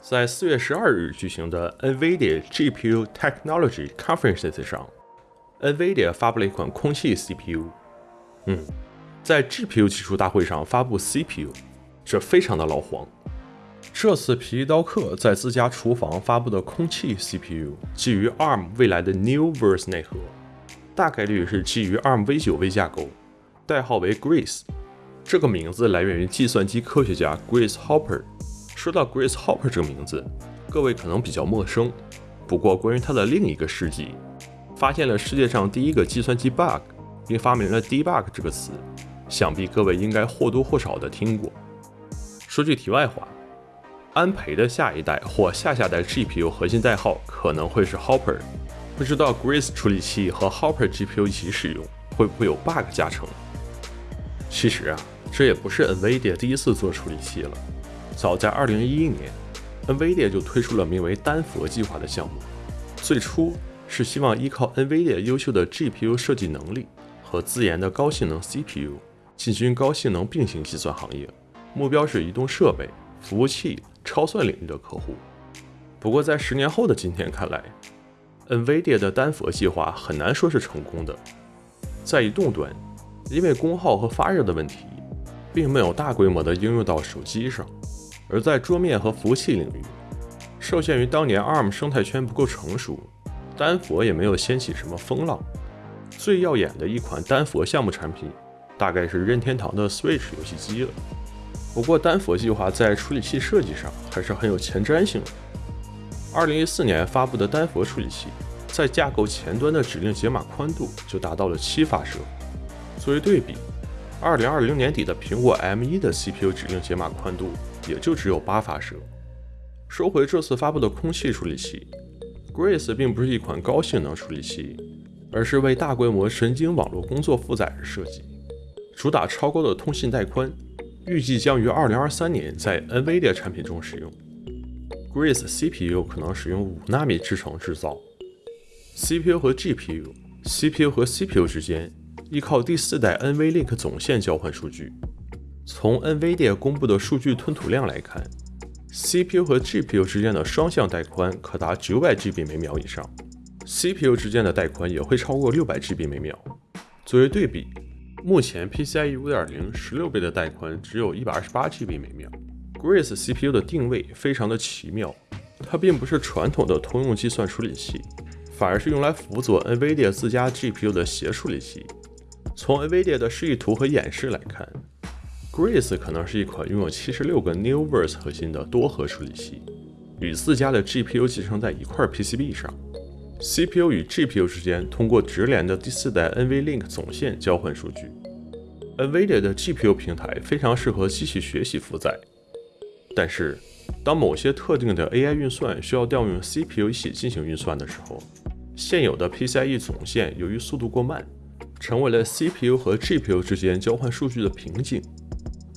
在四月十二日举行的 NVIDIA GPU Technology Conference 上，NVIDIA 发布了一款空气 CPU。嗯，在 GPU 技术大会上发布 CPU，这非常的老黄。这次皮衣刀客在自家厨房发布的空气 CPU，基于 ARM 未来的 Neoverse 内核，大概率是基于 ARM v9 微架构，代号为 Grace。这个名字来源于计算机科学家 Grace Hopper。说到 Grace Hopper 这个名字，各位可能比较陌生。不过，关于他的另一个事迹，发现了世界上第一个计算机 bug，并发明了 debug 这个词，想必各位应该或多或少的听过。说句题外话，安培的下一代或下下代 GPU 核心代号可能会是 Hopper，不知道 Grace 处理器和 Hopper GPU 一起使用，会不会有 bug 加成？其实啊。这也不是 NVIDIA 第一次做处理器了。早在2011年，NVIDIA 就推出了名为“丹佛计划”的项目。最初是希望依靠 NVIDIA 优秀的 GPU 设计能力和自研的高性能 CPU，进军高性能并行计算行业，目标是移动设备、服务器、超算领域的客户。不过，在十年后的今天看来，NVIDIA 的丹佛计划很难说是成功的。在移动端，因为功耗和发热的问题。并没有大规模的应用到手机上，而在桌面和服务器领域，受限于当年 ARM 生态圈不够成熟，丹佛也没有掀起什么风浪。最耀眼的一款丹佛项目产品，大概是任天堂的 Switch 游戏机了。不过，丹佛计划在处理器设计上还是很有前瞻性的。2014年发布的丹佛处理器，在架构前端的指令解码宽度就达到了七发射。作为对比。二零二零年底的苹果 M1 的 CPU 指令解码宽度也就只有八发射。说回这次发布的空气处理器，Grace 并不是一款高性能处理器，而是为大规模神经网络工作负载而设计，主打超高的通信带宽，预计将于二零二三年在 NVIDIA 产品中使用。Grace CPU 可能使用五纳米制程制造，CPU 和 GPU，CPU 和 CPU 之间。依靠第四代 NVLink 总线交换数据。从 NVIDIA 公布的数据吞吐量来看，CPU 和 GPU 之间的双向带宽可达 900GB 每秒以上，CPU 之间的带宽也会超过 600GB 每秒。作为对比，目前 PCIe 5.0 16倍的带宽只有一百二十八 GB 每秒。Grace CPU 的定位非常的奇妙，它并不是传统的通用计算处理器，反而是用来辅佐 NVIDIA 自家 GPU 的协处理器。从 NVIDIA 的示意图和演示来看，Grace 可能是一款拥有七十六个 Neoverse 核心的多核处理器，与自家的 GPU 集成在一块 PCB 上。CPU 与 GPU 之间通过直连的第四代 NVLink 总线交换数据。NVIDIA 的 GPU 平台非常适合机器学习负载，但是当某些特定的 AI 运算需要调用 CPU 一起进行运算的时候，现有的 PCIe 总线由于速度过慢。成为了 CPU 和 GPU 之间交换数据的瓶颈，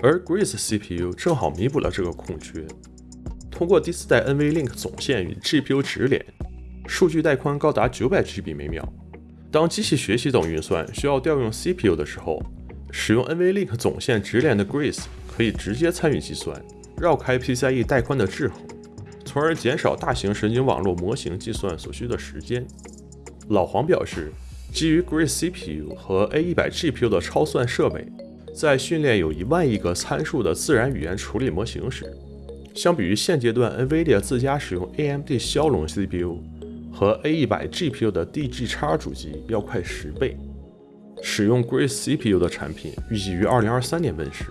而 Grace CPU 正好弥补了这个空缺。通过第四代 NVLink 总线与 GPU 直连，数据带宽高达 900GB 每秒。当机器学习等运算需要调用 CPU 的时候，使用 NVLink 总线直连的 Grace 可以直接参与计算，绕开 PCIe 带宽的制衡，从而减少大型神经网络模型计算所需的时间。老黄表示。基于 Grace CPU 和 A100 GPU 的超算设备，在训练有一万亿个参数的自然语言处理模型时，相比于现阶段 NVIDIA 自家使用 AMD 骁龙 CPU 和 A100 GPU 的 DG-X 主机要快十倍。使用 Grace CPU 的产品预计于2023年问世，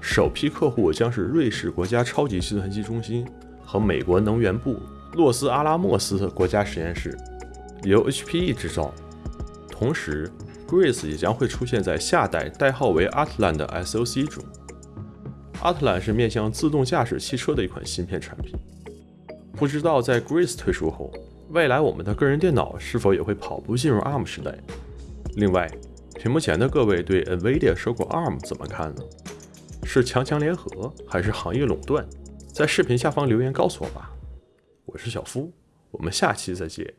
首批客户将是瑞士国家超级计算机中心和美国能源部洛斯阿拉莫斯国家实验室，由 HPE 制造。同时，Grace 也将会出现在下代代号为 Atlan 的 SoC 中。Atlan 是面向自动驾驶汽车的一款芯片产品。不知道在 Grace 推出后，未来我们的个人电脑是否也会跑步进入 ARM 时代？另外，屏幕前的各位对 NVIDIA 收购 ARM 怎么看呢？是强强联合，还是行业垄断？在视频下方留言告诉我吧。我是小夫，我们下期再见。